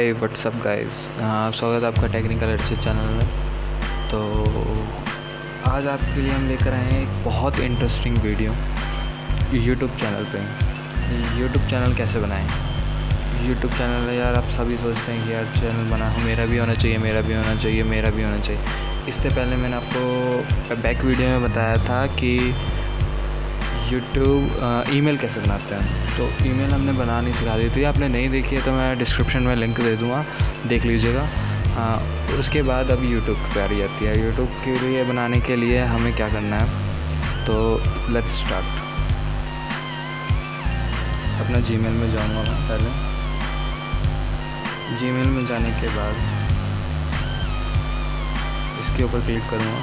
WhatsApp guys स्वागत है आपका टेक्निकल एडसेट चैनल में। तो आज आपके लिए हम लेकर आए हैं एक बहुत इंटरेस्टिंग वीडियो यूट्यूब चैनल पे। यूट्यूब चैनल कैसे बनाएँ? यूट्यूब चैनल यार, आप सभी सोचते हैं कि यार चैनल बना हो मेरा भी होना चाहिए, मेरा भी होना चाहिए, मेरा भी होना चाहिए। इससे पहले मैंने आपको बैक वीडियो में बताया था कि यूट्यूब ईमेल कैसे बनाते हैं? तो ईमेल हमने बनानी सिखा दी थी। आपने नहीं देखी है तो मैं डिस्क्रिप्शन में लिंक दे दूँगा। देख लीजिएगा। हाँ उसके बाद अब यूट्यूब की बारी आती है। यूट्यूब के लिए बनाने के लिए हमें क्या करना है? तो लेट्स स्टार्ट अपना जीमेल में जाऊँगा मैं पहले। जीमेल में जाने के बाद इसके ऊपर क्लिक करूँगा।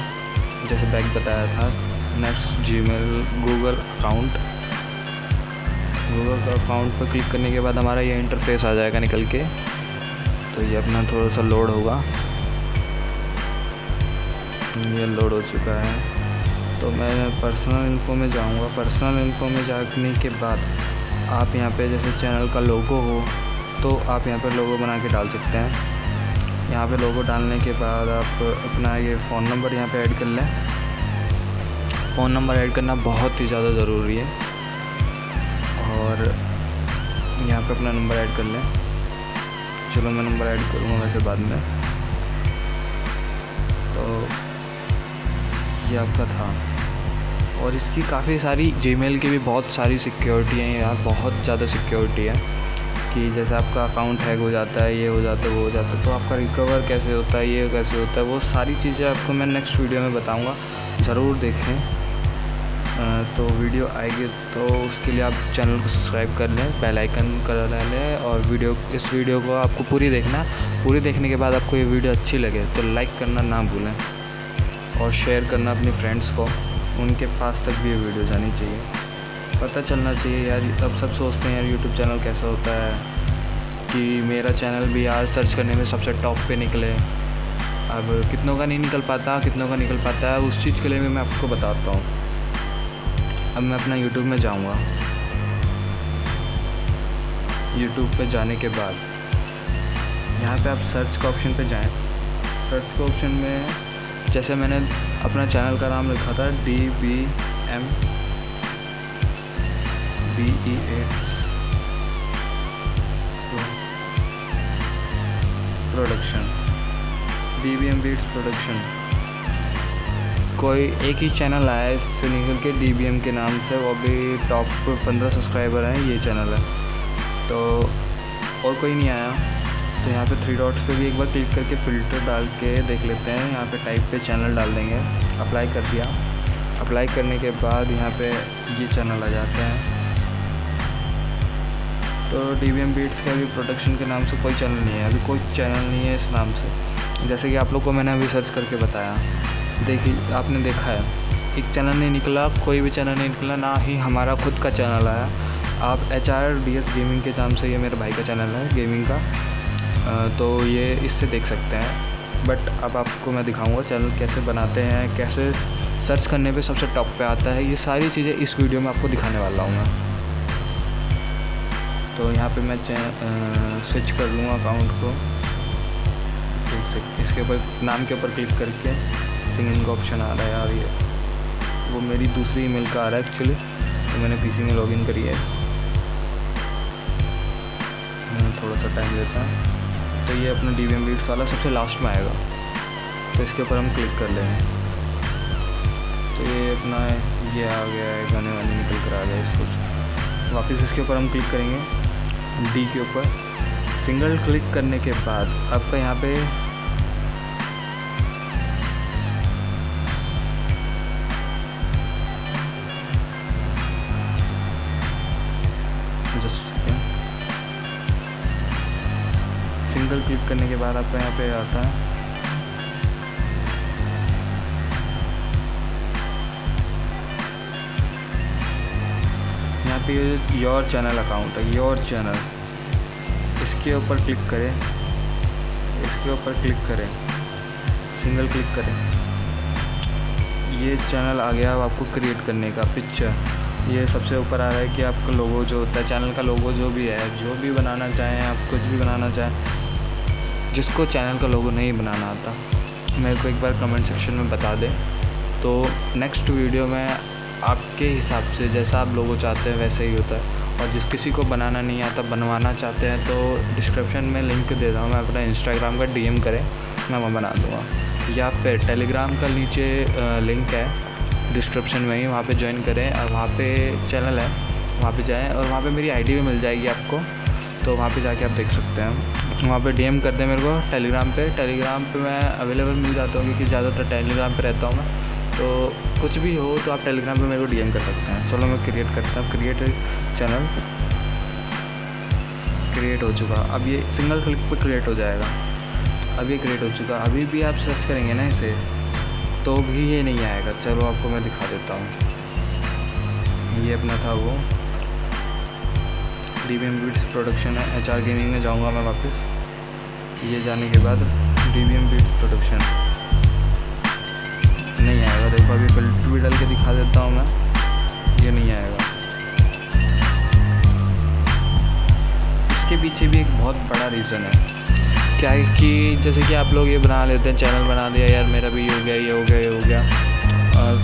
जैसे बैग बताया था। Next Gmail Google account Google account पर क्लिक करने के बाद हमारा ये इंटरफेस आ जाएगा निकल के। तो ये अपना थोड़ा सा लोड होगा। ये लोड हो चुका है। तो मैं पर्सनल इन्फो में जाऊँगा। पर्सनल इन्फो में जाने के बाद आप यहाँ पे जैसे चैनल का लोगो हो तो आप यहाँ पर लोगो बना के डाल सकते हैं। यहाँ पे लोगो डालने के बाद आप अपना ये फ़ोन नंबर यहाँ पे ऐड कर लें। फ़ोन नंबर ऐड करना बहुत ही ज़्यादा ज़रूरी है। और यहाँ पे अपना नंबर ऐड कर लें। चलो मैं नंबर ऐड करूँगा वैसे बाद में। तो ये आपका था। और इसकी काफ़ी सारी जीमेल की भी बहुत सारी सिक्योरिटी हैं यार, बहुत ज़्यादा सिक्योरिटी है। कि जैसे आपका अकाउंट हैक हो जाता है, ये हो जाता है, वो हो जाता है तो आपका रिकवर कैसे होता है, ये कैसे होता है, वो सारी चीज़ें आपको मैं नेक्स्ट वीडियो में बताऊँगा। ज़रूर देखें। तो वीडियो आएगी तो उसके लिए आप चैनल को सब्सक्राइब कर लें, बेल आइकन कर लें और वीडियो, इस वीडियो को आपको पूरी देखना, पूरी देखने के बाद आपको ये वीडियो अच्छी लगे तो लाइक करना ना भूलें और शेयर करना अपने फ्रेंड्स को, उनके पास तक भी ये वीडियो जानी चाहिए। पता चलना चाहिए यार, अब सब सोचते हैं यार यूट्यूब चैनल कैसा होता है, कि मेरा चैनल भी यार सर्च करने में सबसे टॉप पे निकले। अब कितनों का नहीं निकल पाता, कितनों का निकल पाता है, उस चीज़ के लिए मैं आपको बताता हूँ। अब मैं अपना यूट्यूब में जाऊँगा। यूट्यूब पे जाने के बाद, यहाँ पे आप सर्च का ऑप्शन पे जाएँ। सर्च के ऑप्शन में, जैसे मैंने अपना चैनल का नाम लिखा था D B M beats production D B M beats production कोई एक ही चैनल आया है इससे निकल के डी के नाम से, वो भी टॉप पंद्रह सब्सक्राइबर हैं, ये चैनल है। तो और कोई नहीं आया। तो यहाँ पे थ्री डॉट्स पे भी एक बार क्लिक करके फ़िल्टर डाल के देख लेते हैं। यहाँ पे टाइप पे चैनल डाल देंगे। अप्लाई कर दिया। अप्लाई करने के बाद यहाँ पे ये चैनल आ जाते हैं। तो डी वी एम बीट्स के अभी प्रोडक्शन के नाम से कोई चैनल नहीं है। अभी कोई चैनल नहीं है इस नाम से। जैसे कि आप लोग को मैंने अभी सर्च करके बताया। देखिए आपने देखा है। एक चैनल नहीं निकला, कोई भी चैनल नहीं निकला, ना ही हमारा खुद का चैनल आया। आप H R D S gaming के नाम से ये मेरे भाई का चैनल है गेमिंग का। तो ये इससे देख सकते हैं। बट अब आपको मैं दिखाऊँगा चैनल कैसे बनाते हैं, कैसे सर्च करने पे सबसे टॉप पे आता है। ये सारी चीज़ें इस वीडियो में आपको दिखाने वाला हूँ मैं। तो यहाँ पे मैं स्विच कर लूँगा अकाउंट को। इसके ऊपर, नाम के ऊपर क्लिक करके। सिंगिंग का ऑप्शन आ रहा है यार ये। वो मेरी दूसरी ईमेल का आ रहा है एक्चुअली तो मैंने पीसी में लॉगिन करी है। थोड़ा सा टाइम लेता है। तो ये अपना डी वी बीट्स वाला सबसे लास्ट में आएगा। तो इसके ऊपर हम क्लिक कर लेंगे तो ये अपना ये आ गया है, गाने वाने निकल कर आ गया इसको। वापस इसके ऊपर हम क्लिक करेंगे। डी के ऊपर। सिंगल क्लिक करने के बाद आपका यहाँ पे क्लिक करने के बाद आपका यहाँ पे आता है। यहाँ पे योर चैनल अकाउंट है योर चैनल इसके ऊपर क्लिक करें। इसके ऊपर क्लिक करें। सिंगल क्लिक करें। ये चैनल आ गया अब आपको क्रिएट करने का पिक्चर ये सबसे ऊपर आ रहा है कि आपका लोगो जो होता है चैनल का लोगो जो भी है, जो भी बनाना चाहें, आप कुछ भी बनाना चाहें जिसको चैनल का लोगो नहीं बनाना आता मेरे को एक बार कमेंट सेक्शन में बता दें। तो नेक्स्ट वीडियो में आपके हिसाब से जैसा आप लोगों चाहते हैं वैसे ही होता है। और जिस किसी को बनाना नहीं आता, बनवाना चाहते हैं तो डिस्क्रिप्शन में लिंक दे रहा हूँ। मैं अपना इंस्टाग्राम का डीएम करें, मैं वहाँ बना दूँगा। या फिर टेलीग्राम का नीचे लिंक है डिस्क्रिप्शन में ही वहाँ पे ज्वाइन करें। और वहाँ पे चैनल है, वहाँ पे जाएँ। और वहाँ पे मेरी आईडी भी मिल जाएगी आपको तो वहाँ पे जाके आप देख सकते हैं। वहाँ पे डीएम कर दें मेरे को टेलीग्राम पे। टेलीग्राम पे मैं अवेलेबल मिल जाता हूँ क्योंकि ज़्यादातर टेलीग्राम पे रहता हूँ मैं। तो कुछ भी हो तो आप टेलीग्राम पे मेरे को डीएम कर सकते हैं। चलो मैं क्रिएट करता हूँ। क्रिएट चैनल क्रिएट हो चुका। अब ये सिंगल क्लिक पे क्रिएट हो जाएगा। अब ये क्रिएट हो चुका। अभी भी आप सर्च करेंगे ना इसे तो भी ये नहीं आएगा। चलो आपको मैं दिखा देता हूँ। ये अपना था वो। D B M beats production है एच आर गेमिंग में जाऊँगा मैं वापस। ये जाने के बाद D B M beats production नहीं आएगा, देखो अभी फ़िल्टर भी डाल के दिखा देता हूँ मैं। ये नहीं आएगा। इसके पीछे भी एक बहुत बड़ा रीज़न है। क्या है कि जैसे कि आप लोग ये बना लेते हैं चैनल बना दिया यार मेरा भी ये हो गया, ये हो गया, ये हो गया।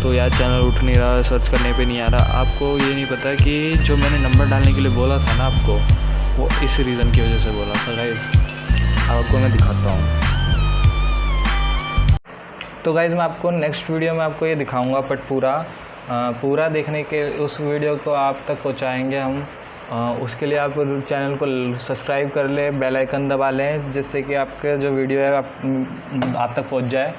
तो यार चैनल उठ नहीं रहा सर्च करने पे नहीं आ रहा। आपको ये नहीं पता कि जो मैंने नंबर डालने के लिए बोला था ना आपको वो इस रीज़न की वजह से बोला था गाइज़ आपको मैं दिखाता हूँ। तो गाइज़ मैं आपको नेक्स्ट वीडियो में आपको ये दिखाऊँगा बट पूरा पूरा देखने के उस वीडियो को आप तक पहुँचाएँगे हम। आ, उसके लिए आप चैनल को सब्सक्राइब कर लें आइकन दबा लें जिससे कि आपके जो वीडियो है आप, आप तक पहुँच जाए।